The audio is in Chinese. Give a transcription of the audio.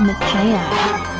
你们谈恋爱